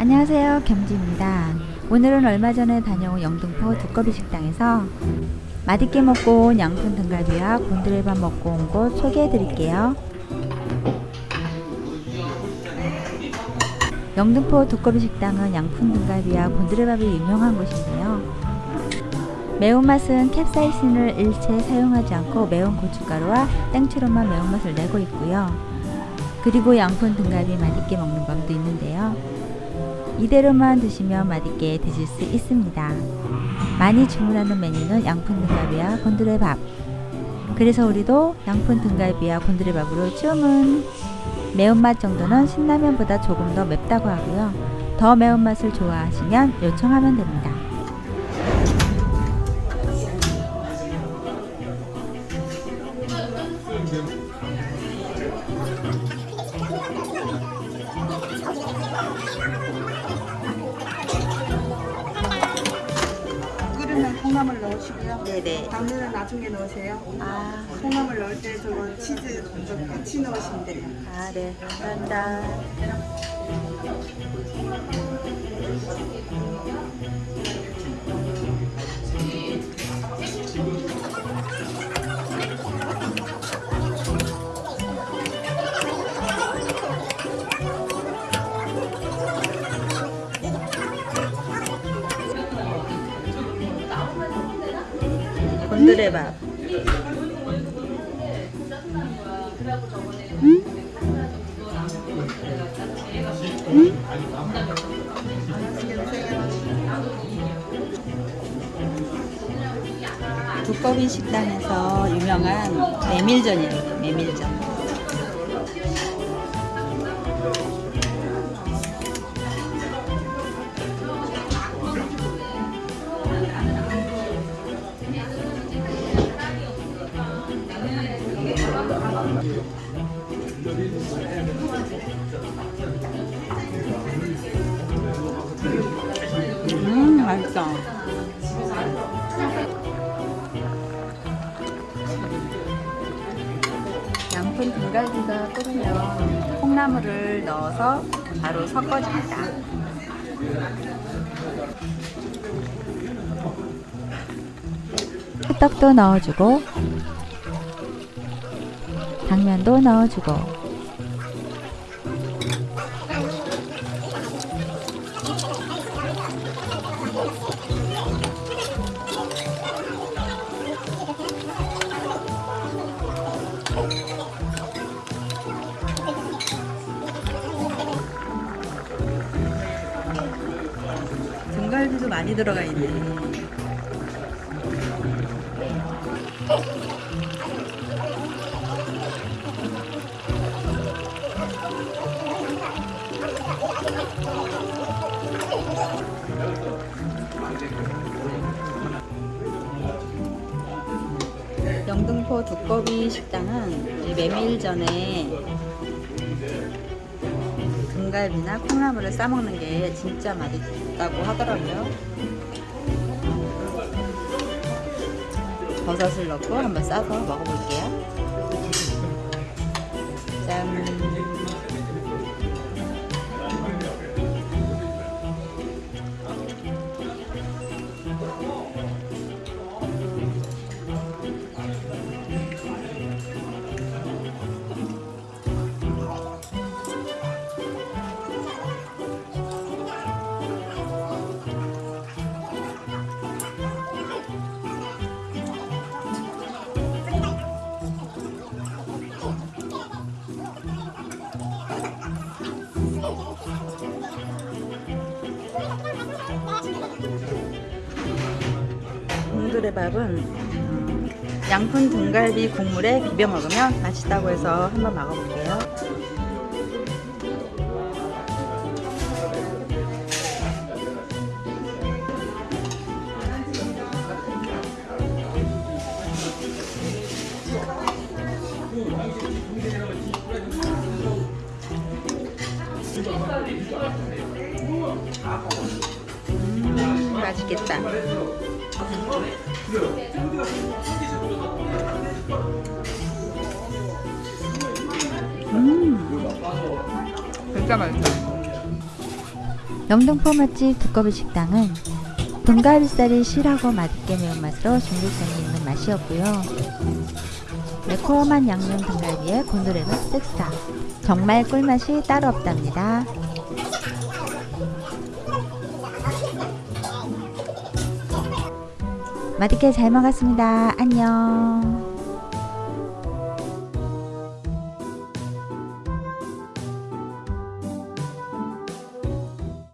안녕하세요. 겸지입니다. 오늘은 얼마 전에 다녀온 영등포 두꺼비 식당에서 맛있게 먹고 온 양푼 등갈비와 곤드레밥 먹고 온 곳 소개해 드릴게요. 영등포 두꺼비 식당은 양푼 등갈비와 곤드레밥이 유명한 곳인데요. 매운맛은 캡사이신을 일체 사용하지 않고 매운 고춧가루와 땡초로만 매운맛을 내고 있고요. 그리고 양푼 등갈비 맛있게 먹는 법도 있는데요 이대로만 드시면 맛있게 드실 수 있습니다. 많이 주문하는 메뉴는 양푼 등갈비와 곤드레밥 그래서 우리도 양푼 등갈비와 곤드레밥으로 주문 매운맛 정도는 신라면보다 조금 더 맵다고 하고요. 더 매운맛을 좋아하시면 요청하면 됩니다. 끓으면 콩나물 넣으시고요. 네네. 당면은 나중에 넣으세요. 아, 콩나물 넣을 때 저거 치즈 좀 같이 넣으시면 돼요. 아 네. 감사합니다. 곤드레밥. 두꺼비 식당에서 유명한 메밀전이에요. 메밀전. 음, 맛있다. 양푼 등갈비가 끓으면 콩나물을 넣어서 바로 섞어줍니다. 호떡도 넣어주고 당면도 넣어주고 등갈비도 많이 들어가 있네. 영등포 두꺼비 식당은 이 메밀 전에 등갈비나 콩나물을 싸먹는 게 진짜 맛있다고 하더라고요. 버섯을 넣고 한번 싸서 먹어볼게요. 곤드레밥은 음, 양푼 등갈비 국물에 비벼 먹으면 맛있다고 해서 한번 먹어볼게요. 음, 맛있겠다. 영등포 맛집 두꺼비 식당은 등갈비살이 실하고 맛있게 매운맛으로 중독성이 있는 맛이었고요. 매콤한 양념 등갈비에 곤드레는 쓱싹 정말 꿀맛이 따로 없답니다. 맛있게 잘 먹었습니다. 안녕.